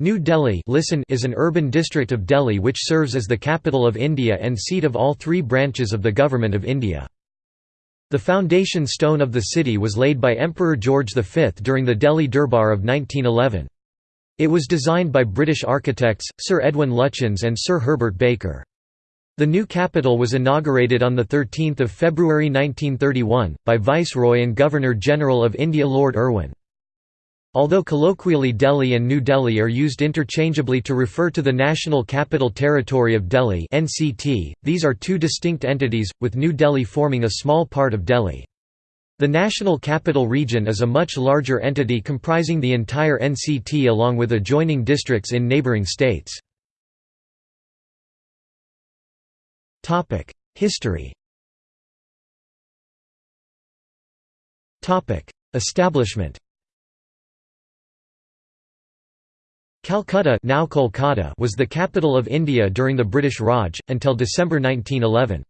New Delhi listen is an urban district of Delhi which serves as the capital of India and seat of all three branches of the Government of India. The foundation stone of the city was laid by Emperor George V during the Delhi Durbar of 1911. It was designed by British architects, Sir Edwin Lutyens and Sir Herbert Baker. The new capital was inaugurated on 13 February 1931, by Viceroy and Governor-General of India Lord Irwin. Although colloquially Delhi and New Delhi are used interchangeably to refer to the National Capital Territory of Delhi NCT, these are two distinct entities, with New Delhi forming a small part of Delhi. The National Capital Region is a much larger entity comprising the entire NCT along with adjoining districts in neighbouring states. History Establishment Calcutta, now Kolkata was the capital of India during the British Raj, until December 1911.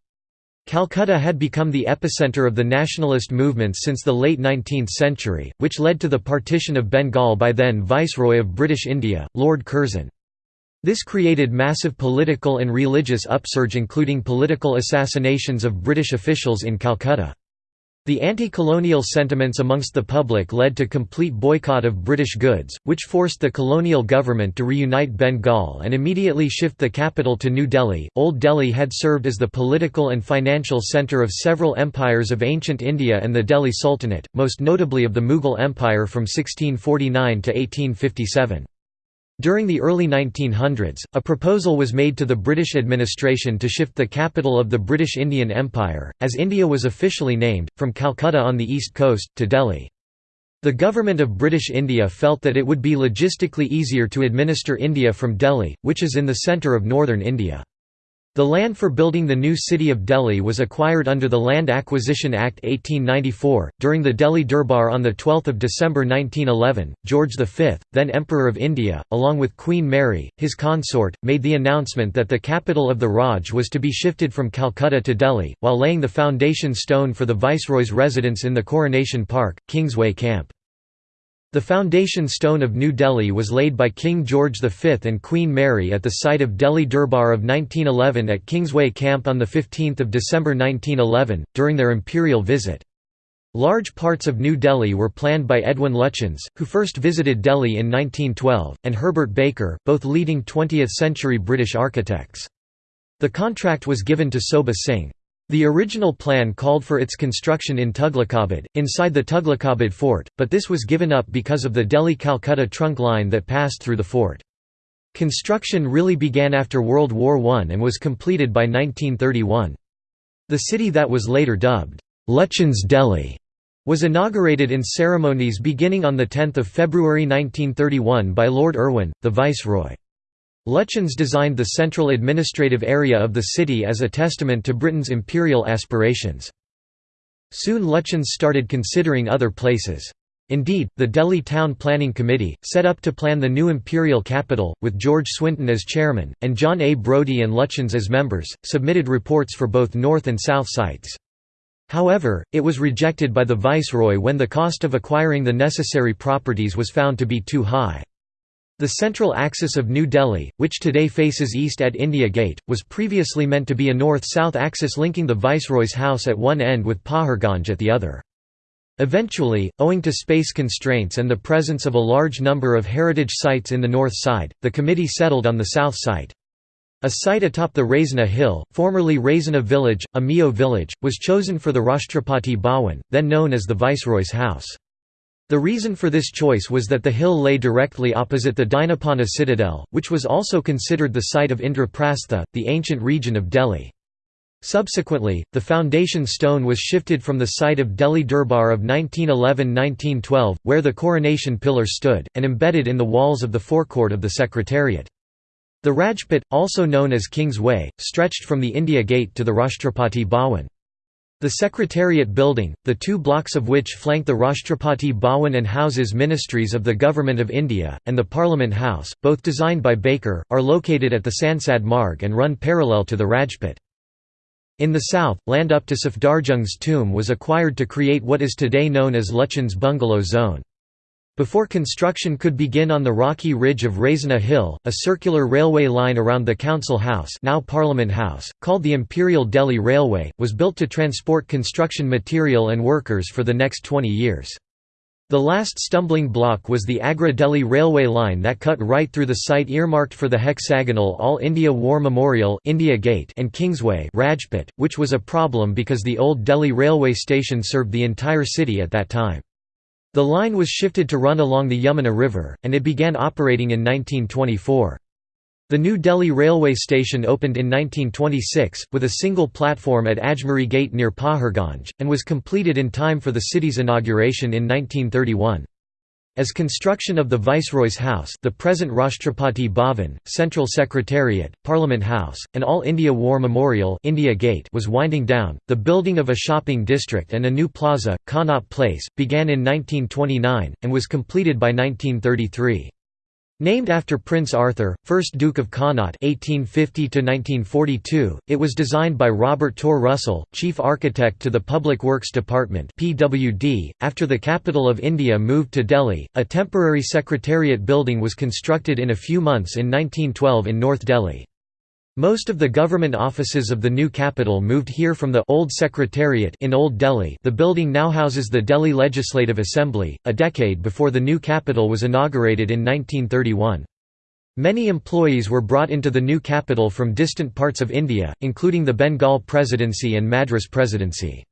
Calcutta had become the epicenter of the nationalist movement since the late 19th century, which led to the partition of Bengal by then Viceroy of British India, Lord Curzon. This created massive political and religious upsurge including political assassinations of British officials in Calcutta. The anti-colonial sentiments amongst the public led to complete boycott of British goods, which forced the colonial government to reunite Bengal and immediately shift the capital to New Delhi. Old Delhi had served as the political and financial centre of several empires of ancient India and the Delhi Sultanate, most notably of the Mughal Empire from 1649 to 1857. During the early 1900s, a proposal was made to the British administration to shift the capital of the British Indian Empire, as India was officially named, from Calcutta on the east coast, to Delhi. The government of British India felt that it would be logistically easier to administer India from Delhi, which is in the centre of northern India. The land for building the new city of Delhi was acquired under the Land Acquisition Act 1894. During the Delhi Durbar on 12 December 1911, George V, then Emperor of India, along with Queen Mary, his consort, made the announcement that the capital of the Raj was to be shifted from Calcutta to Delhi, while laying the foundation stone for the Viceroy's residence in the Coronation Park, Kingsway Camp. The foundation stone of New Delhi was laid by King George V and Queen Mary at the site of Delhi Durbar of 1911 at Kingsway Camp on 15 December 1911, during their imperial visit. Large parts of New Delhi were planned by Edwin Lutyens, who first visited Delhi in 1912, and Herbert Baker, both leading 20th-century British architects. The contract was given to Sobha Singh. The original plan called for its construction in Tughlakabad, inside the Tughlakabad fort, but this was given up because of the Delhi-Calcutta trunk line that passed through the fort. Construction really began after World War I and was completed by 1931. The city that was later dubbed, Lutyens Delhi, was inaugurated in ceremonies beginning on 10 February 1931 by Lord Irwin, the Viceroy. Lutyens designed the central administrative area of the city as a testament to Britain's imperial aspirations. Soon Lutyens started considering other places. Indeed, the Delhi Town Planning Committee, set up to plan the new imperial capital, with George Swinton as chairman, and John A. Brodie and Lutyens as members, submitted reports for both north and south sites. However, it was rejected by the viceroy when the cost of acquiring the necessary properties was found to be too high. The central axis of New Delhi, which today faces east at India Gate, was previously meant to be a north-south axis linking the Viceroy's house at one end with Paharganj at the other. Eventually, owing to space constraints and the presence of a large number of heritage sites in the north side, the committee settled on the south site. A site atop the Raisina hill, formerly Raisina village, a Meo village, was chosen for the Rashtrapati Bhawan, then known as the Viceroy's house. The reason for this choice was that the hill lay directly opposite the Dinpanah citadel, which was also considered the site of Indraprastha, the ancient region of Delhi. Subsequently, the foundation stone was shifted from the site of Delhi Durbar of 1911–1912, where the coronation pillar stood, and embedded in the walls of the forecourt of the Secretariat. The Rajpath, also known as King's Way, stretched from the India Gate to the Rashtrapati Bhawan. The Secretariat building, the two blocks of which flank the Rashtrapati Bhawan and houses ministries of the Government of India, and the Parliament House, both designed by Baker, are located at the Sansad Marg and run parallel to the Rajpath. In the south, land up to Safdarjung's tomb was acquired to create what is today known as Lutyens Bungalow Zone. Before construction could begin on the rocky ridge of Raisina Hill, a circular railway line around the Council House now Parliament House, called the Imperial Delhi Railway, was built to transport construction material and workers for the next 20 years. The last stumbling block was the Agra-Delhi railway line that cut right through the site earmarked for the hexagonal All India War Memorial India Gate and Kingsway Rajpath, which was a problem because the old Delhi railway station served the entire city at that time. The line was shifted to run along the Yamuna River, and it began operating in 1924. The New Delhi railway station opened in 1926, with a single platform at Ajmeri Gate near Paharganj, and was completed in time for the city's inauguration in 1931. As construction of the Viceroy's House the present Rashtrapati Bhavan, Central Secretariat, Parliament House, and All India War Memorial India Gate was winding down, the building of a shopping district and a new plaza, Connaught Place, began in 1929, and was completed by 1933. Named after Prince Arthur, 1st Duke of Connaught (1850–1942), it was designed by Robert Tor Russell, chief architect to the Public Works Department (PWD). After the capital of India moved to Delhi, a temporary secretariat building was constructed in a few months in 1912 in North Delhi. Most of the government offices of the new capital moved here from the Old Secretariat in Old Delhi the building now houses the Delhi Legislative Assembly, a decade before the new capital was inaugurated in 1931. Many employees were brought into the new capital from distant parts of India, including the Bengal Presidency and Madras Presidency.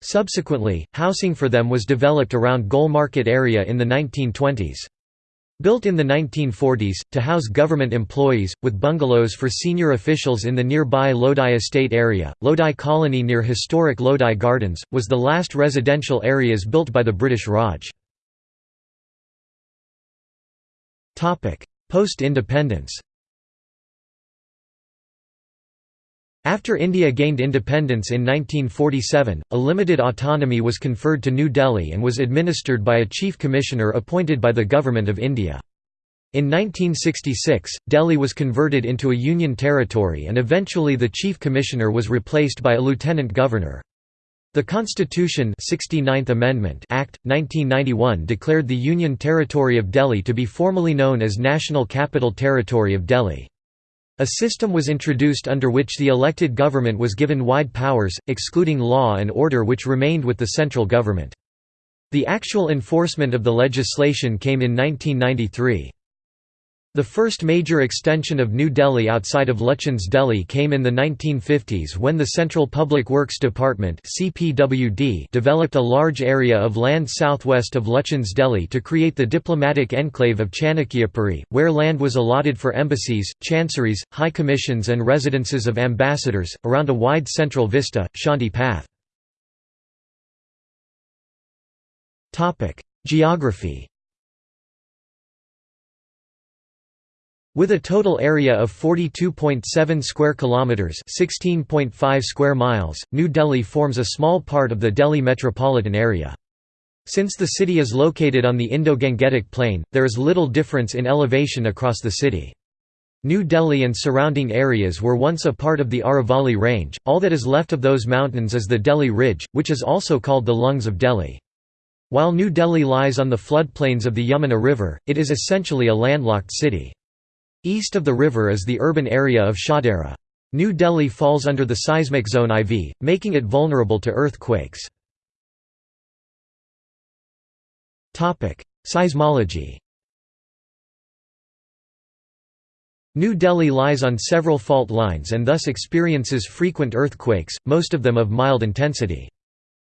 Subsequently, housing for them was developed around Gol Market area in the 1920s. Built in the 1940s, to house government employees, with bungalows for senior officials in the nearby Lodi estate area, Lodi Colony near historic Lodi Gardens, was the last residential areas built by the British Raj. Post-independence After India gained independence in 1947, a limited autonomy was conferred to New Delhi and was administered by a chief commissioner appointed by the Government of India. In 1966, Delhi was converted into a union territory and eventually the chief commissioner was replaced by a lieutenant governor. The Constitution 69th Amendment Act, 1991 declared the Union Territory of Delhi to be formally known as National Capital Territory of Delhi. A system was introduced under which the elected government was given wide powers, excluding law and order which remained with the central government. The actual enforcement of the legislation came in 1993. The first major extension of New Delhi outside of Lutyens Delhi came in the 1950s when the Central Public Works Department developed a large area of land southwest of Lutyens Delhi to create the diplomatic enclave of Chanakyapuri, where land was allotted for embassies, chanceries, high commissions and residences of ambassadors, around a wide central vista, Shanti Path. Geography With a total area of 42.7 square kilometers, 16.5 square miles, New Delhi forms a small part of the Delhi metropolitan area. Since the city is located on the Indo-Gangetic Plain, there is little difference in elevation across the city. New Delhi and surrounding areas were once a part of the Aravalli Range, all that is left of those mountains is the Delhi Ridge, which is also called the Lungs of Delhi. While New Delhi lies on the floodplains of the Yamuna River, it is essentially a landlocked city. East of the river is the urban area of Shahdara. New Delhi falls under the seismic zone IV, making it vulnerable to earthquakes. Seismology New Delhi lies on several fault lines and thus experiences frequent earthquakes, most of them of mild intensity.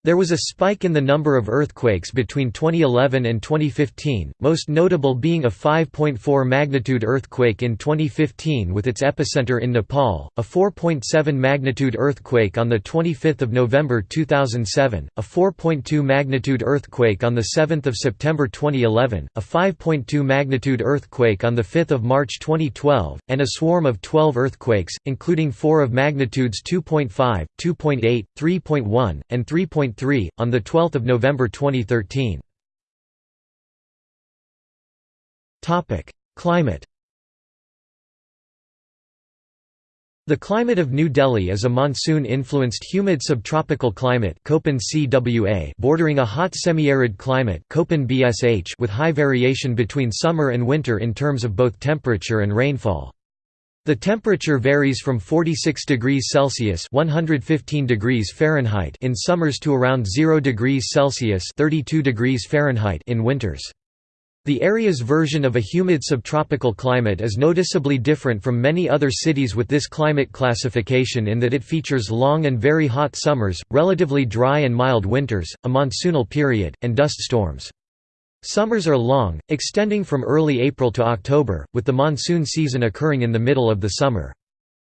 There was a spike in the number of earthquakes between 2011 and 2015, most notable being a 5.4 magnitude earthquake in 2015 with its epicenter in Nepal, a 4.7 magnitude earthquake on 25 November 2007, a 4.2 magnitude earthquake on 7 September 2011, a 5.2 magnitude earthquake on 5 March 2012, and a swarm of 12 earthquakes, including four of magnitudes 2.5, 2.8, 3.1, and 3. 3, on 12 November 2013. Climate The climate of New Delhi is a monsoon-influenced humid subtropical climate bordering a hot semi-arid climate with high variation between summer and winter in terms of both temperature and rainfall. The temperature varies from 46 degrees Celsius (115 degrees Fahrenheit) in summers to around 0 degrees Celsius (32 degrees Fahrenheit) in winters. The area's version of a humid subtropical climate is noticeably different from many other cities with this climate classification in that it features long and very hot summers, relatively dry and mild winters, a monsoonal period, and dust storms. Summers are long, extending from early April to October, with the monsoon season occurring in the middle of the summer.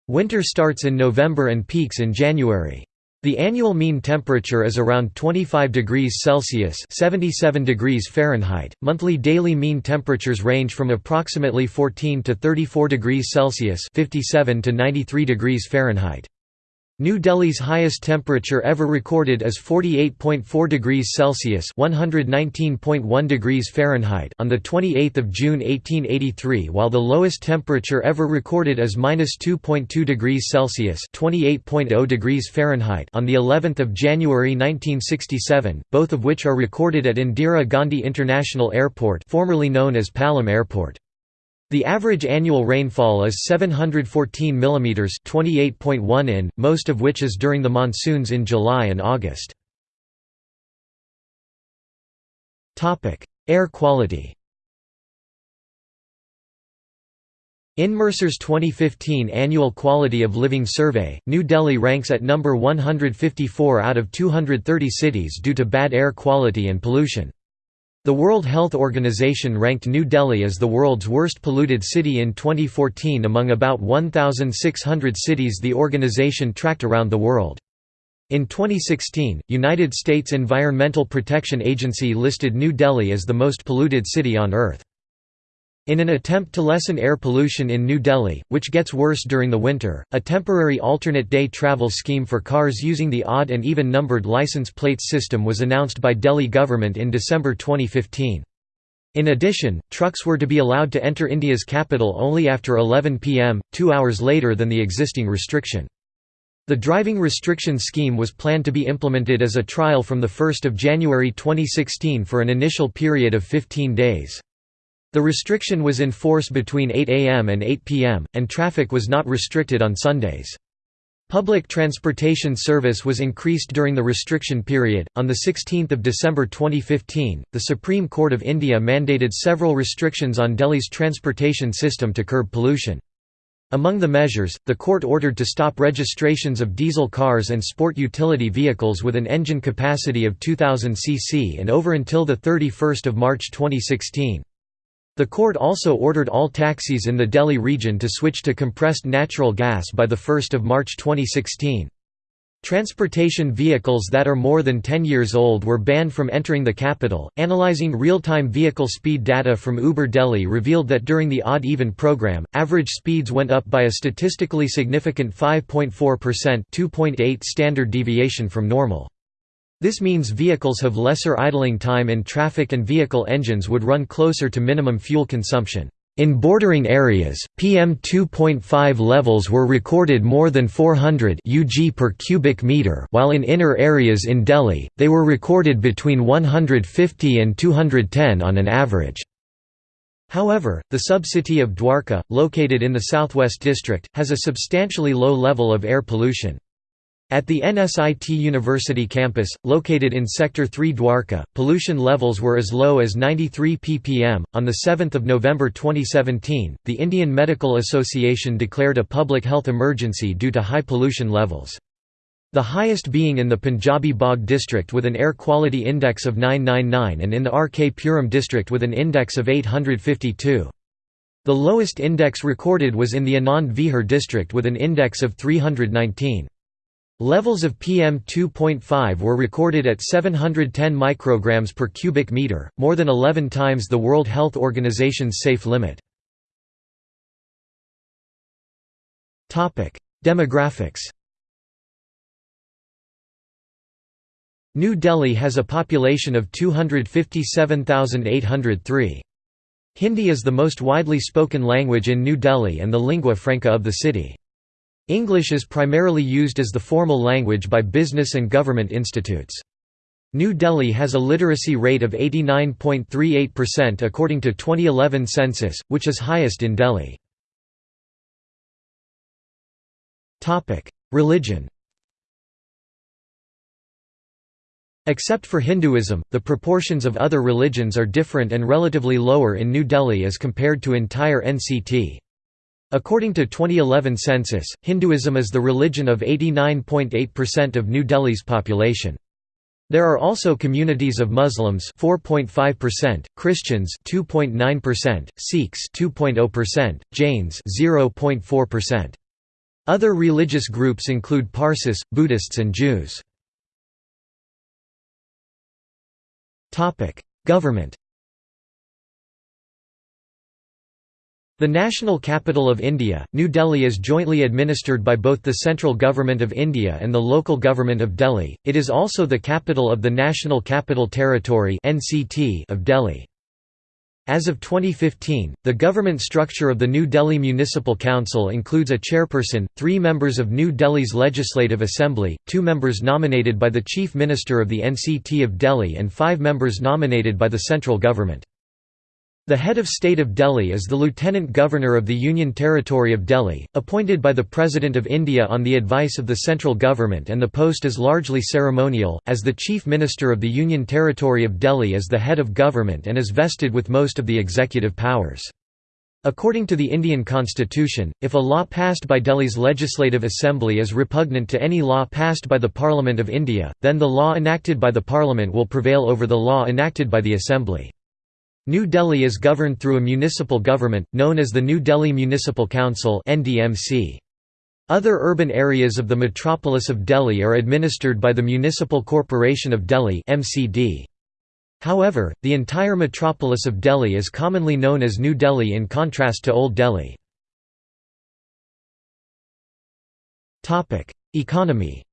Winter starts in November and peaks in January. The annual mean temperature is around 25 degrees Celsius (77 degrees Fahrenheit). Monthly daily mean temperatures range from approximately 14 to 34 degrees Celsius (57 to 93 degrees Fahrenheit). New Delhi's highest temperature ever recorded is 48.4 degrees Celsius (119.1 degrees Fahrenheit) on the 28th of June 1883, while the lowest temperature ever recorded is -2.2 degrees Celsius (28.0 degrees Fahrenheit) on the 11th of January 1967, both of which are recorded at Indira Gandhi International Airport, formerly known as Palam Airport. The average annual rainfall is 714 mm 28.1 in, most of which is during the monsoons in July and August. Air quality In Mercer's 2015 Annual Quality of Living Survey, New Delhi ranks at number 154 out of 230 cities due to bad air quality and pollution. The World Health Organization ranked New Delhi as the world's worst polluted city in 2014 among about 1,600 cities the organization tracked around the world. In 2016, United States Environmental Protection Agency listed New Delhi as the most polluted city on Earth. In an attempt to lessen air pollution in New Delhi, which gets worse during the winter, a temporary alternate day travel scheme for cars using the odd and even numbered license plates system was announced by Delhi government in December 2015. In addition, trucks were to be allowed to enter India's capital only after 11 pm, two hours later than the existing restriction. The driving restriction scheme was planned to be implemented as a trial from 1 January 2016 for an initial period of 15 days. The restriction was in force between 8 am and 8 pm, and traffic was not restricted on Sundays. Public transportation service was increased during the restriction period. On 16 December 2015, the Supreme Court of India mandated several restrictions on Delhi's transportation system to curb pollution. Among the measures, the court ordered to stop registrations of diesel cars and sport utility vehicles with an engine capacity of 2000 cc and over until 31 March 2016. The court also ordered all taxis in the Delhi region to switch to compressed natural gas by 1 March 2016. Transportation vehicles that are more than 10 years old were banned from entering the capital. Analyzing real time vehicle speed data from Uber Delhi revealed that during the odd even program, average speeds went up by a statistically significant 5.4%, 2.8 standard deviation from normal. This means vehicles have lesser idling time in traffic and vehicle engines would run closer to minimum fuel consumption. In bordering areas, PM 2.5 levels were recorded more than 400 UG per cubic meter, while in inner areas in Delhi, they were recorded between 150 and 210 on an average. However, the sub-city of Dwarka, located in the southwest district, has a substantially low level of air pollution. At the NSIT University campus, located in Sector 3 Dwarka, pollution levels were as low as 93 ppm. On 7 November 2017, the Indian Medical Association declared a public health emergency due to high pollution levels. The highest being in the Punjabi Bagh district with an air quality index of 999 and in the RK Puram district with an index of 852. The lowest index recorded was in the Anand Vihar district with an index of 319. Levels of PM2.5 were recorded at 710 micrograms per cubic meter, more than 11 times the World Health Organization's safe limit. Demographics New Delhi has a population of 257,803. Hindi is the most widely spoken language in New Delhi and the lingua franca of the city. English is primarily used as the formal language by business and government institutes. New Delhi has a literacy rate of 89.38% according to 2011 census, which is highest in Delhi. Religion Except for Hinduism, the proportions of other religions are different and relatively lower in New Delhi as compared to entire NCT. According to 2011 census, Hinduism is the religion of 89.8% of New Delhi's population. There are also communities of Muslims 4.5%, Christians 2.9%, Sikhs 2.0%, Jains 0.4%. Other religious groups include Parsis, Buddhists and Jews. Government The national capital of India, New Delhi is jointly administered by both the central government of India and the local government of Delhi. It is also the capital of the National Capital Territory (NCT) of Delhi. As of 2015, the government structure of the New Delhi Municipal Council includes a chairperson, three members of New Delhi's Legislative Assembly, two members nominated by the Chief Minister of the NCT of Delhi and five members nominated by the central government. The head of state of Delhi is the Lieutenant Governor of the Union Territory of Delhi, appointed by the President of India on the advice of the central government and the post is largely ceremonial, as the Chief Minister of the Union Territory of Delhi is the head of government and is vested with most of the executive powers. According to the Indian constitution, if a law passed by Delhi's Legislative Assembly is repugnant to any law passed by the Parliament of India, then the law enacted by the Parliament will prevail over the law enacted by the Assembly. New Delhi is governed through a municipal government, known as the New Delhi Municipal Council Other urban areas of the metropolis of Delhi are administered by the Municipal Corporation of Delhi However, the entire metropolis of Delhi is commonly known as New Delhi in contrast to Old Delhi. Economy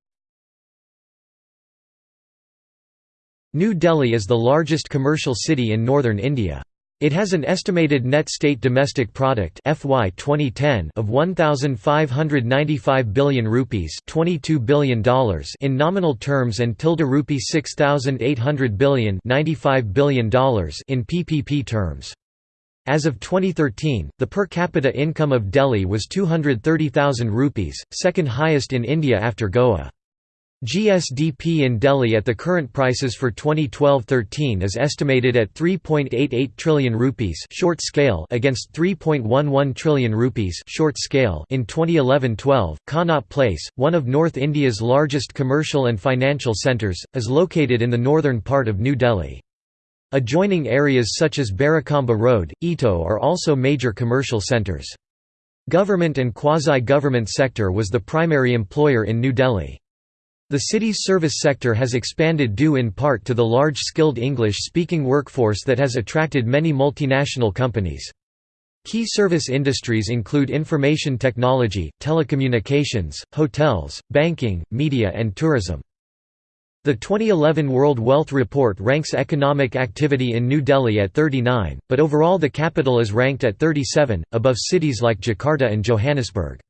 New Delhi is the largest commercial city in northern India. It has an estimated net state domestic product FY 2010 of 1595 billion rupees, 22 billion dollars in nominal terms and tilde rupee 6800 billion, 95 billion dollars in PPP terms. As of 2013, the per capita income of Delhi was 230,000 rupees, second highest in India after Goa. GSDP in Delhi at the current prices for 2012-13 is estimated at 3.88 trillion rupees short scale against 3.11 trillion rupees short scale in 2011-12. Connaught Place, one of North India's largest commercial and financial centres, is located in the northern part of New Delhi. Adjoining areas such as Barakhamba Road, Ito are also major commercial centres. Government and quasi-government sector was the primary employer in New Delhi. The city's service sector has expanded due in part to the large skilled English-speaking workforce that has attracted many multinational companies. Key service industries include information technology, telecommunications, hotels, banking, media and tourism. The 2011 World Wealth Report ranks economic activity in New Delhi at 39, but overall the capital is ranked at 37, above cities like Jakarta and Johannesburg.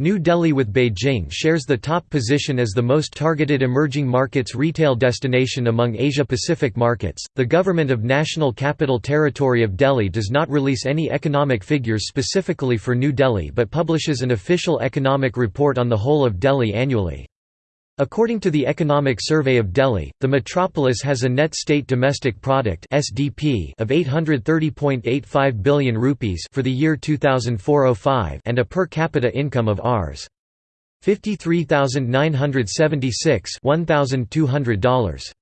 New Delhi with Beijing shares the top position as the most targeted emerging markets retail destination among Asia-Pacific markets. The government of National Capital Territory of Delhi does not release any economic figures specifically for New Delhi but publishes an official economic report on the whole of Delhi annually. According to the Economic Survey of Delhi, the metropolis has a net state domestic product (SDP) of 830.85 billion rupees for the year 2004-05 and a per capita income of Rs. 53,976 $1,200.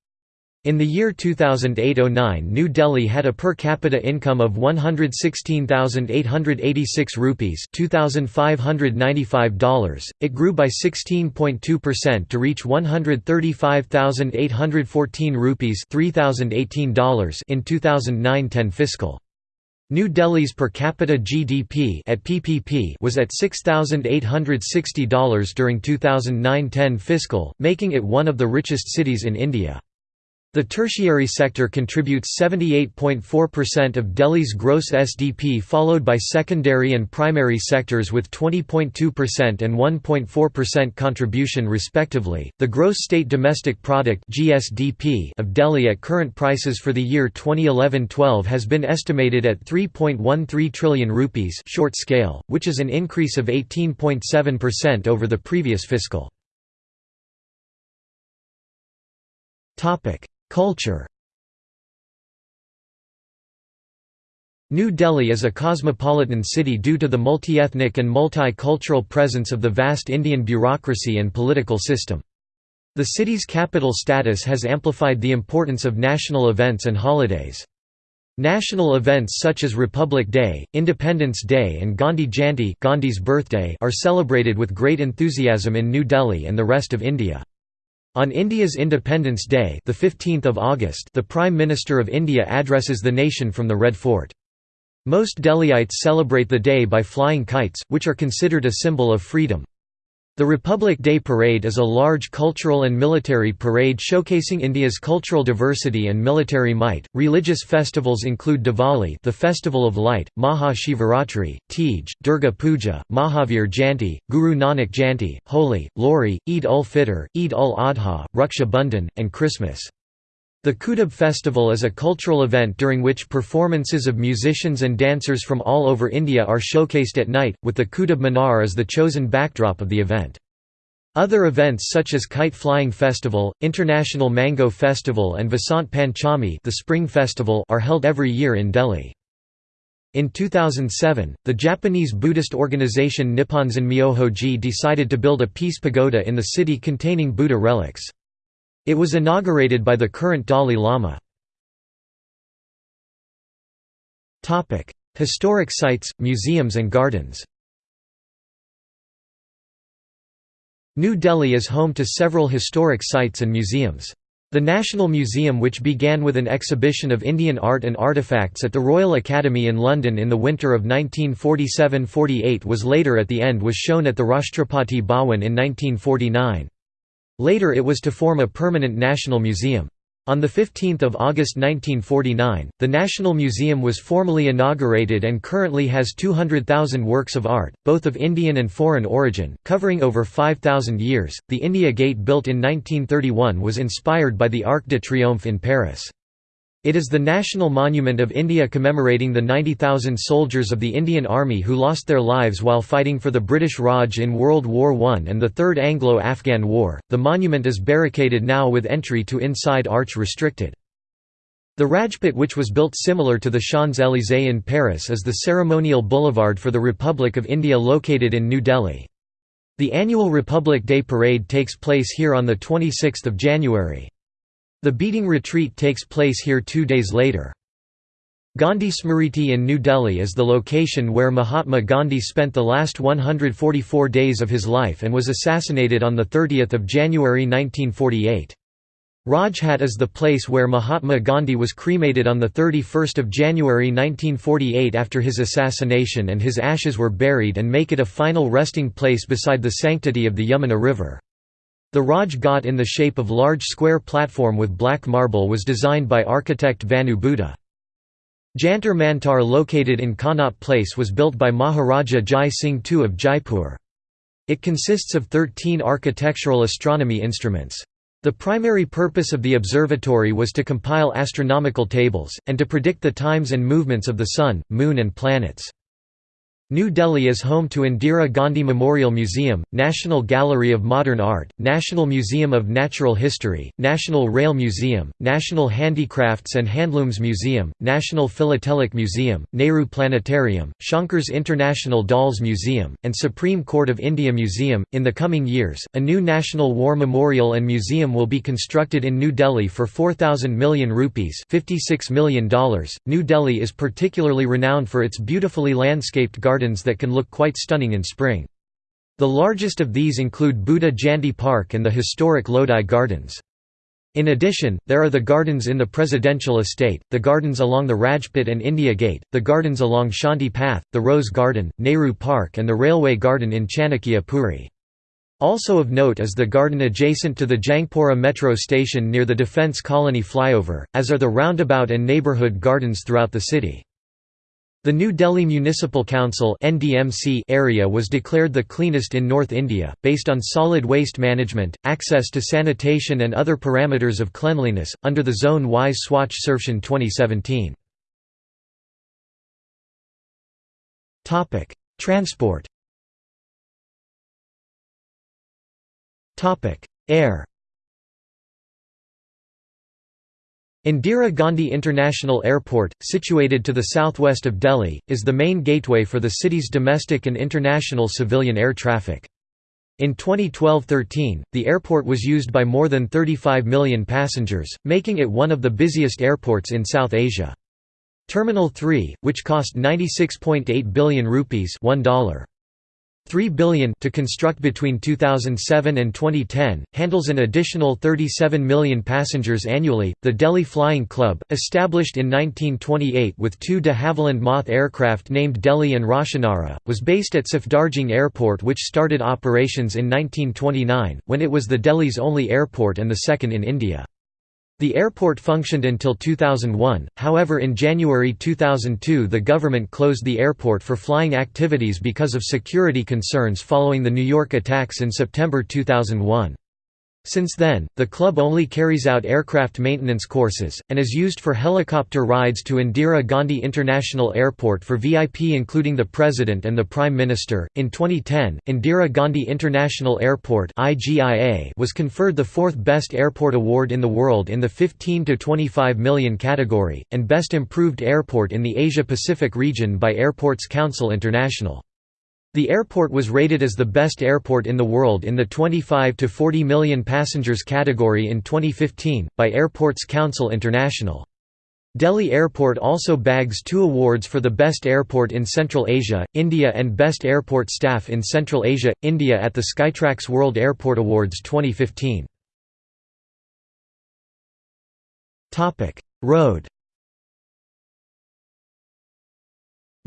In the year 2008–09 New Delhi had a per capita income of 116,886 rupees $2,595. It grew by 16.2% to reach 135,814 rupees $3,018 in 2009–10 fiscal. New Delhi's per capita GDP at PPP was at $6,860 during 2009–10 fiscal, making it one of the richest cities in India. The tertiary sector contributes 78.4% of Delhi's gross SDP followed by secondary and primary sectors with 20.2% and 1.4% contribution respectively. The gross state domestic product (GSDP) of Delhi at current prices for the year 2011-12 has been estimated at 3.13 trillion rupees short scale, which is an increase of 18.7% over the previous fiscal. Topic Culture New Delhi is a cosmopolitan city due to the multi-ethnic and multi-cultural presence of the vast Indian bureaucracy and political system. The city's capital status has amplified the importance of national events and holidays. National events such as Republic Day, Independence Day and Gandhi Jayanti Gandhi's birthday are celebrated with great enthusiasm in New Delhi and the rest of India. On India's Independence Day the 15th of August the Prime Minister of India addresses the nation from the Red Fort. Most Delhiites celebrate the day by flying kites, which are considered a symbol of freedom. The Republic Day Parade is a large cultural and military parade showcasing India's cultural diversity and military might. Religious festivals include Diwali, the festival of light, Maha Shivaratri, Tej, Durga Puja, Mahavir Jayanti, Guru Nanak Jayanti, Holi, Lohri, Eid ul Fitr, Eid ul Adha, Raksha Bandhan, and Christmas. The Kutub festival is a cultural event during which performances of musicians and dancers from all over India are showcased at night, with the Kutub Minar as the chosen backdrop of the event. Other events such as Kite Flying Festival, International Mango Festival and Vasant Panchami the Spring Festival are held every year in Delhi. In 2007, the Japanese Buddhist organization Nipponzan Myohoji decided to build a peace pagoda in the city containing Buddha relics. It was inaugurated by the current Dalai Lama. Historic sites, museums and gardens New Delhi is home to several historic sites and museums. The National Museum which began with an exhibition of Indian art and artifacts at the Royal Academy in London in the winter of 1947–48 was later at the end was shown at the Rashtrapati Bhawan in 1949. Later it was to form a permanent national museum. On 15 August 1949, the National Museum was formally inaugurated and currently has 200,000 works of art, both of Indian and foreign origin, covering over 5,000 years. The India Gate built in 1931 was inspired by the Arc de Triomphe in Paris. It is the national monument of India commemorating the 90,000 soldiers of the Indian Army who lost their lives while fighting for the British Raj in World War I and the Third Anglo-Afghan War. The monument is barricaded now with entry to inside arch restricted. The Rajpath which was built similar to the Champs-Élysées in Paris is the ceremonial boulevard for the Republic of India located in New Delhi. The annual Republic Day Parade takes place here on 26 January. The beating retreat takes place here two days later. Gandhi Smriti in New Delhi is the location where Mahatma Gandhi spent the last 144 days of his life and was assassinated on 30 January 1948. Raj Ghat is the place where Mahatma Gandhi was cremated on 31 January 1948 after his assassination and his ashes were buried and make it a final resting place beside the sanctity of the Yamuna River. The Raj Ghat in the shape of large square platform with black marble was designed by architect Vanu Bhuta. Jantar Mantar located in Connaught Place was built by Maharaja Jai Singh II of Jaipur. It consists of 13 architectural astronomy instruments. The primary purpose of the observatory was to compile astronomical tables, and to predict the times and movements of the Sun, Moon and planets. New Delhi is home to Indira Gandhi Memorial Museum, National Gallery of Modern Art, National Museum of Natural History, National Rail Museum, National Handicrafts and Handlooms Museum, National Philatelic Museum, Nehru Planetarium, Shankars International Dolls Museum, and Supreme Court of India Museum. In the coming years, a new National War Memorial and Museum will be constructed in New Delhi for 4,000 million rupees $56 million. New Delhi is particularly renowned for its beautifully landscaped gardens gardens that can look quite stunning in spring. The largest of these include Buddha Jayanti Park and the historic Lodi Gardens. In addition, there are the gardens in the Presidential Estate, the gardens along the Rajpath and India Gate, the gardens along Shanti Path, the Rose Garden, Nehru Park and the Railway Garden in Chanakya Puri. Also of note is the garden adjacent to the Jangpura metro station near the Defence Colony flyover, as are the roundabout and neighbourhood gardens throughout the city. The New Delhi Municipal Council area was declared the cleanest in North India, based on solid waste management, access to sanitation and other parameters of cleanliness, under the Zone-wise Swachh Sarvekshan 2017. Transport Air Indira Gandhi International Airport, situated to the southwest of Delhi, is the main gateway for the city's domestic and international civilian air traffic. In 2012–13, the airport was used by more than 35 million passengers, making it one of the busiest airports in South Asia. Terminal 3, which cost 96.8 billion rupees $1. 3 billion to construct between 2007 and 2010 handles an additional 37 million passengers annually. The Delhi Flying Club, established in 1928 with two de Havilland Moth aircraft named Delhi and Roshanara, was based at Safdarjung Airport which started operations in 1929 when it was the Delhi's only airport and the second in India. The airport functioned until 2001, however in January 2002 the government closed the airport for flying activities because of security concerns following the New York attacks in September 2001. Since then, the club only carries out aircraft maintenance courses, and is used for helicopter rides to Indira Gandhi International Airport for VIP including the President and the Prime Minister. In 2010, Indira Gandhi International Airport was conferred the fourth Best Airport Award in the world in the 15 to 25 million category, and Best Improved Airport in the Asia Pacific region by Airports Council International. The airport was rated as the best airport in the world in the 25 to 40 million passengers category in 2015, by Airports Council International. Delhi Airport also bags two awards for the Best Airport in Central Asia, India and Best Airport Staff in Central Asia, India at the Skytrax World Airport Awards 2015. Road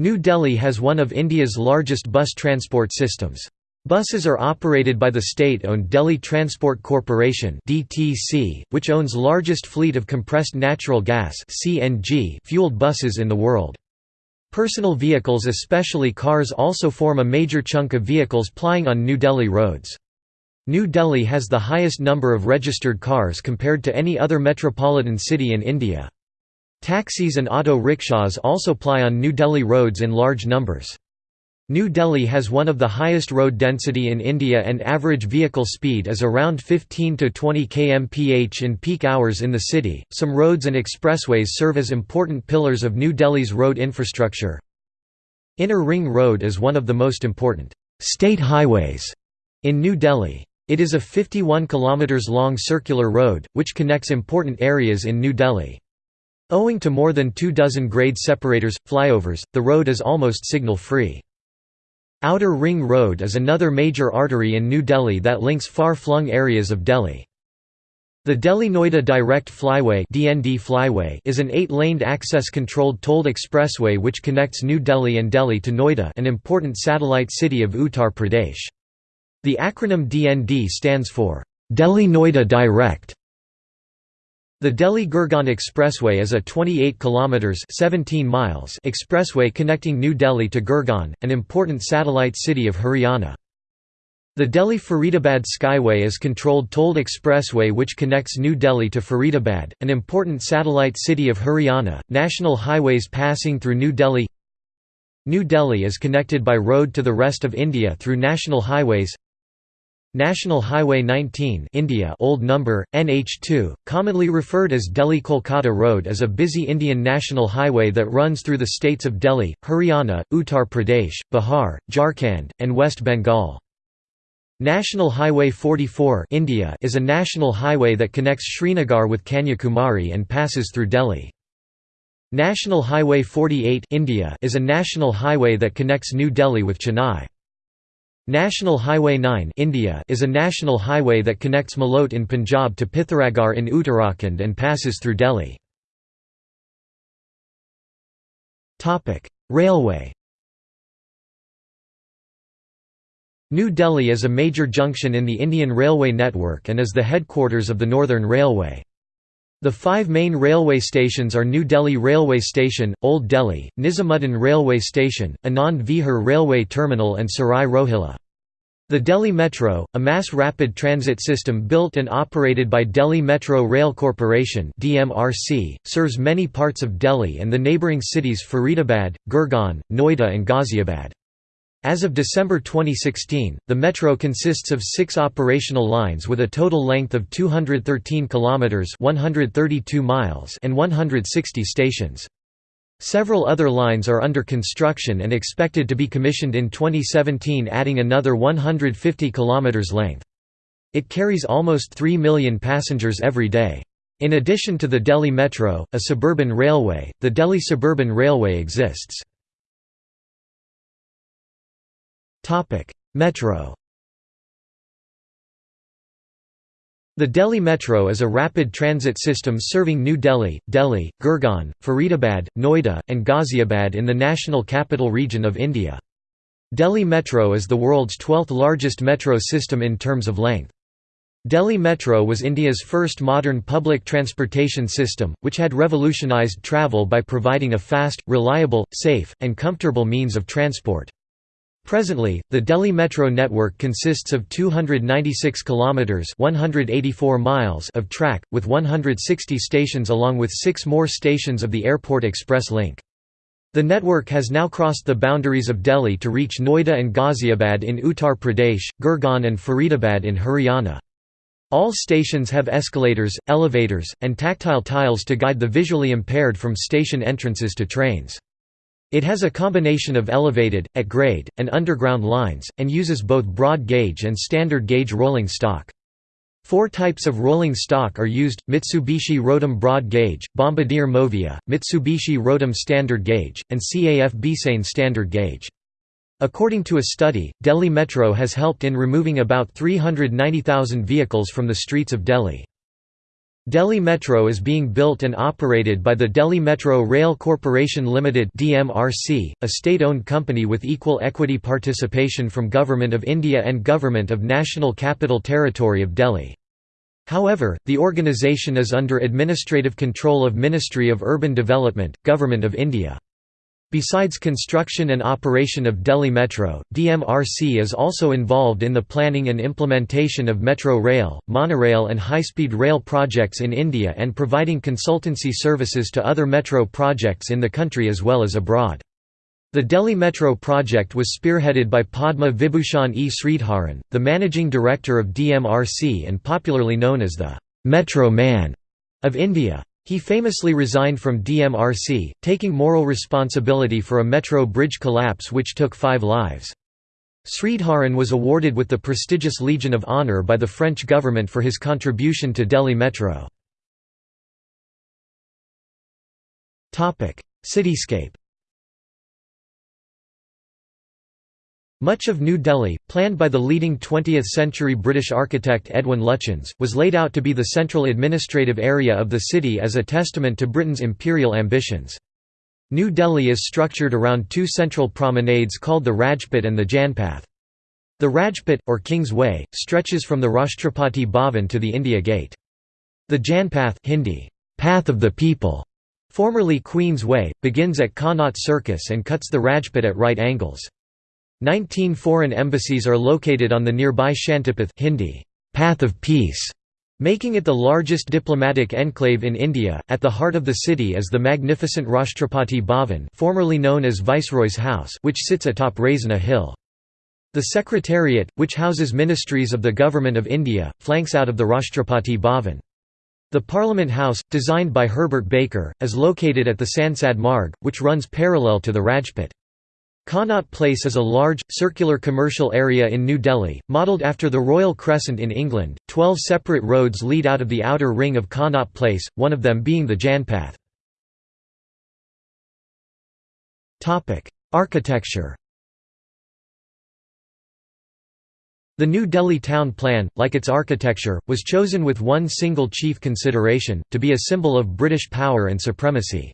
New Delhi has one of India's largest bus transport systems. Buses are operated by the state-owned Delhi Transport Corporation (DTC), which owns largest fleet of compressed natural gas (CNG) fueled buses in the world. Personal vehicles especially cars also form a major chunk of vehicles plying on New Delhi roads. New Delhi has the highest number of registered cars compared to any other metropolitan city in India. Taxis and auto rickshaws also ply on New Delhi roads in large numbers. New Delhi has one of the highest road density in India and average vehicle speed is around 15 to 20 kmph in peak hours in the city. Some roads and expressways serve as important pillars of New Delhi's road infrastructure. Inner Ring Road is one of the most important state highways in New Delhi. It is a 51 km long circular road, which connects important areas in New Delhi. Owing to more than two dozen grade separators, flyovers, the road is almost signal-free. Outer Ring Road is another major artery in New Delhi that links far-flung areas of Delhi. The Delhi-Noida Direct Flyway, DND Flyway is an eight-laned access-controlled tolled expressway which connects New Delhi and Delhi to Noida an important satellite city of Uttar Pradesh. The acronym DND stands for, Delhi-Noida Direct the Delhi-Gurgaon Expressway is a 28 kilometers 17 miles expressway connecting New Delhi to Gurgaon, an important satellite city of Haryana. The Delhi-Faridabad Skyway is controlled tolled expressway which connects New Delhi to Faridabad, an important satellite city of Haryana. National highways passing through New Delhi New Delhi is connected by road to the rest of India through national highways National Highway 19 India old number, NH2, commonly referred as Delhi-Kolkata Road is a busy Indian national highway that runs through the states of Delhi, Haryana, Uttar Pradesh, Bihar, Jharkhand, and West Bengal. National Highway 44 India is a national highway that connects Srinagar with Kanyakumari and passes through Delhi. National Highway 48 India is a national highway that connects New Delhi with Chennai. National Highway 9 India is a national highway that connects Malot in Punjab to Pithoragarh in Uttarakhand and passes through Delhi. Railway New Delhi is a major junction in the Indian Railway network and is the headquarters of the Northern Railway. The five main railway stations are New Delhi Railway Station, Old Delhi, Nizamuddin Railway Station, Anand Vihar Railway Terminal and Sarai Rohilla. The Delhi Metro, a mass rapid transit system built and operated by Delhi Metro Rail Corporation (DMRC), serves many parts of Delhi and the neighbouring cities Faridabad, Gurgaon, Noida and Ghaziabad. As of December 2016, the metro consists of 6 operational lines with a total length of 213 kilometers, 132 miles, and 160 stations. Several other lines are under construction and expected to be commissioned in 2017 adding another 150 kilometers length. It carries almost 3 million passengers every day. In addition to the Delhi Metro, a suburban railway, the Delhi Suburban Railway exists. Metro The Delhi Metro is a rapid transit system serving New Delhi, Delhi, Gurgaon, Faridabad, Noida, and Ghaziabad in the National Capital Region of India. Delhi Metro is the world's 12th largest metro system in terms of length. Delhi Metro was India's first modern public transportation system, which had revolutionized travel by providing a fast, reliable, safe, and comfortable means of transport. Presently, the Delhi Metro network consists of 296 kilometers (184 miles) of track with 160 stations along with 6 more stations of the Airport Express link. The network has now crossed the boundaries of Delhi to reach Noida and Ghaziabad in Uttar Pradesh, Gurgaon and Faridabad in Haryana. All stations have escalators, elevators, and tactile tiles to guide the visually impaired from station entrances to trains. It has a combination of elevated, at grade, and underground lines, and uses both broad gauge and standard gauge rolling stock. Four types of rolling stock are used, Mitsubishi Rotem Broad Gauge, Bombardier Movia, Mitsubishi Rotem Standard Gauge, and CAF Beasain Standard Gauge. According to a study, Delhi Metro has helped in removing about 390,000 vehicles from the streets of Delhi. Delhi Metro is being built and operated by the Delhi Metro Rail Corporation Limited (DMRC), a state-owned company with equal equity participation from Government of India and Government of National Capital Territory of Delhi. However, the organisation is under administrative control of Ministry of Urban Development, Government of India. Besides construction and operation of Delhi Metro, DMRC is also involved in the planning and implementation of metro rail, monorail and high-speed rail projects in India and providing consultancy services to other metro projects in the country as well as abroad. The Delhi Metro project was spearheaded by Padma Vibhushan E. Sridharan, the managing director of DMRC and popularly known as the «Metro Man» of India. He famously resigned from DMRC, taking moral responsibility for a metro bridge collapse which took five lives. Sridharan was awarded with the prestigious Legion of Honour by the French government for his contribution to Delhi Metro. Cityscape Much of New Delhi, planned by the leading 20th-century British architect Edwin Lutyens, was laid out to be the central administrative area of the city as a testament to Britain's imperial ambitions. New Delhi is structured around two central promenades called the Rajpath and the Janpath. The Rajpath, or King's Way, stretches from the Rashtrapati Bhavan to the India Gate. The Janpath Hindi, Path of the People, formerly Queen's Way, begins at Connaught Circus and cuts the Rajpath at right angles. Nineteen foreign embassies are located on the nearby Shantipath Hindi, Path of Peace, making it the largest diplomatic enclave in India. At the heart of the city is the magnificent Rashtrapati Bhavan, formerly known as Viceroy's House, which sits atop Raisina Hill. The Secretariat, which houses ministries of the Government of India, flanks out of the Rashtrapati Bhavan. The Parliament House, designed by Herbert Baker, is located at the Sansad Marg, which runs parallel to the Rajpath. Connaught Place is a large, circular commercial area in New Delhi, modelled after the Royal Crescent in England. Twelve separate roads lead out of the outer ring of Connaught Place, one of them being the Janpath. Architecture The New Delhi town plan, like its architecture, was chosen with one single chief consideration, to be a symbol of British power and supremacy.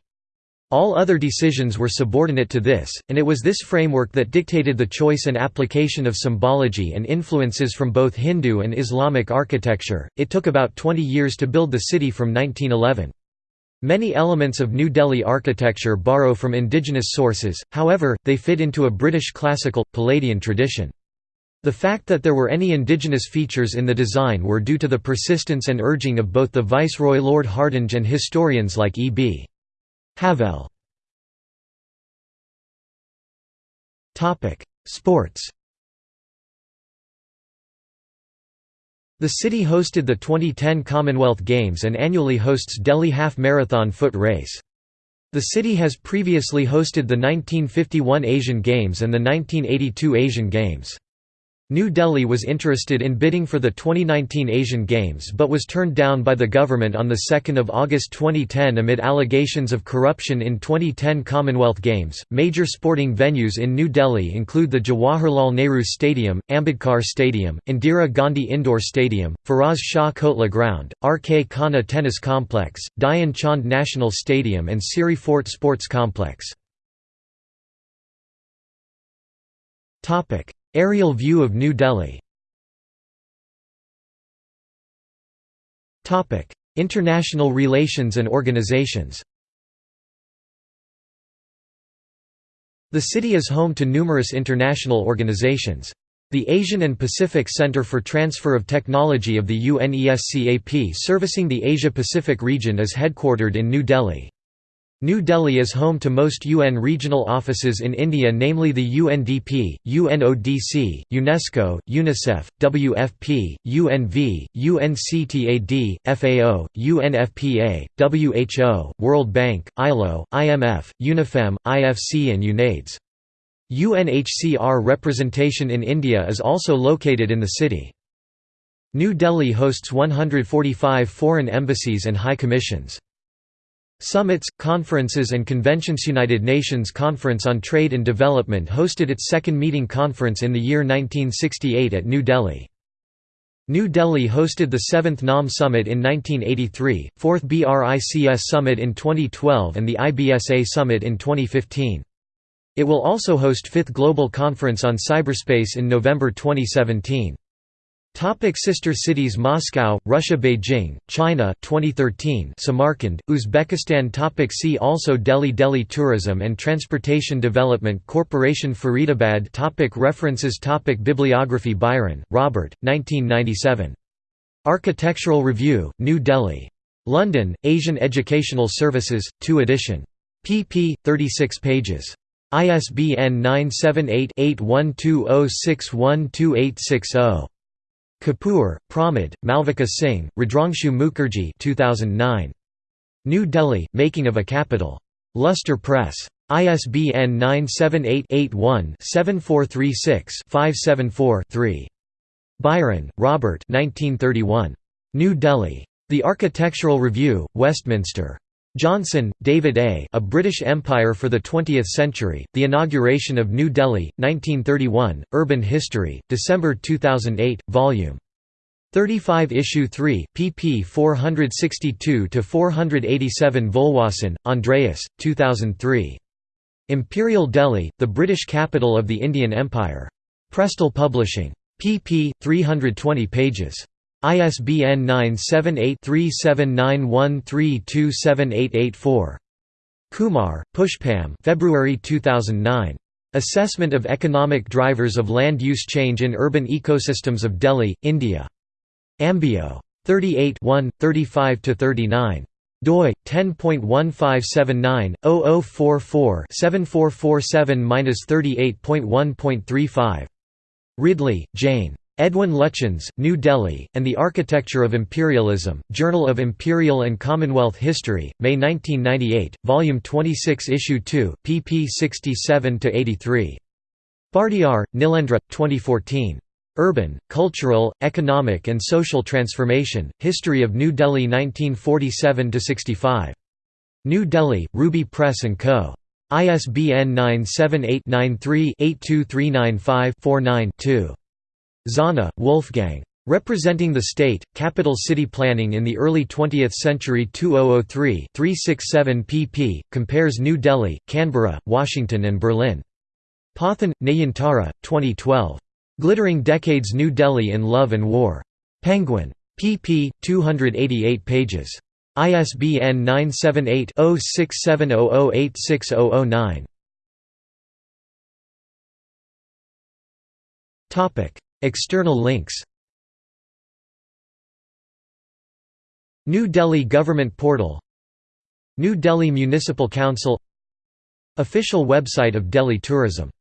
All other decisions were subordinate to this, and it was this framework that dictated the choice and application of symbology and influences from both Hindu and Islamic architecture. It took about 20 years to build the city from 1911. Many elements of New Delhi architecture borrow from indigenous sources, however, they fit into a British classical, Palladian tradition. The fact that there were any indigenous features in the design were due to the persistence and urging of both the Viceroy Lord Hardinge and historians like E. B. Havell Sports The city hosted the 2010 Commonwealth Games and annually hosts Delhi Half Marathon foot race. The city has previously hosted the 1951 Asian Games and the 1982 Asian Games. New Delhi was interested in bidding for the 2019 Asian Games but was turned down by the government on 2 August 2010 amid allegations of corruption in 2010 Commonwealth Games. Major sporting venues in New Delhi include the Jawaharlal Nehru Stadium, Ambedkar Stadium, Indira Gandhi Indoor Stadium, Feroz Shah Kotla Ground, R.K. Khanna Tennis Complex, Dhyan Chand National Stadium, and Siri Fort Sports Complex. Aerial view of New Delhi International relations and organizations The city is home to numerous international organizations. The Asian and Pacific Center for Transfer of Technology of the UNESCAP servicing the Asia-Pacific region is headquartered in New Delhi. New Delhi is home to most UN regional offices in India namely the UNDP, UNODC, UNESCO, UNICEF, WFP, UNV, UNCTAD, FAO, UNFPA, WHO, World Bank, ILO, IMF, UNIFEM, IFC and UNAIDS. UNHCR representation in India is also located in the city. New Delhi hosts 145 foreign embassies and high commissions. Summits, conferences and conventions United Nations Conference on Trade and Development hosted its second meeting conference in the year 1968 at New Delhi. New Delhi hosted the 7th NAM Summit in 1983, 4th BRICS Summit in 2012 and the IBSA Summit in 2015. It will also host 5th Global Conference on Cyberspace in November 2017. Topic sister cities Moscow, Russia Beijing, China 2013 Samarkand, Uzbekistan Topic See also Delhi Delhi Tourism and Transportation Development Corporation Faridabad topic References topic Bibliography Byron, Robert, 1997. Architectural Review, New Delhi. London, Asian Educational Services, 2 edition. pp. 36 pages. ISBN 978 8120612860. Kapoor, Pramod, Malvika Singh, Rudrangshu Mukherjee 2009. New Delhi, Making of a Capital. Lustre Press. ISBN 978-81-7436-574-3. Byron, Robert 1931. New Delhi. The Architectural Review, Westminster. Johnson, David A. A British Empire for the Twentieth Century, The Inauguration of New Delhi, 1931, Urban History, December 2008, Vol. 35 Issue 3, pp 462–487 Volwahsen, Andreas, 2003. Imperial Delhi, the British capital of the Indian Empire. Prestel Publishing. pp. 320 pages. ISBN 978-3791327884. Kumar, Pushpam February 2009. Assessment of Economic Drivers of Land Use Change in Urban Ecosystems of Delhi, India. Ambio. 38 35–39 doi 10.1579/0044-7447-38.1.35 Ridley, Jane. Edwin Lutyens, New Delhi, and the Architecture of Imperialism, Journal of Imperial and Commonwealth History, May 1998, Volume 26 Issue 2, pp 67–83. Bhartiar, Nilendra, 2014. Urban, Cultural, Economic and Social Transformation, History of New Delhi 1947–65. New Delhi, Ruby Press & Co. ISBN 978 93 82395 49 2. Zahner, Wolfgang. Representing the state, capital city planning in the early 20th century 2003 367 pp. compares New Delhi, Canberra, Washington and Berlin. Pothan, Nayantara, 2012. Glittering Decades New Delhi in Love and War. Penguin. pp. 288 pages. ISBN 978 0670086009. External links. New Delhi Government Portal. New Delhi Municipal Council. Official website of Delhi Tourism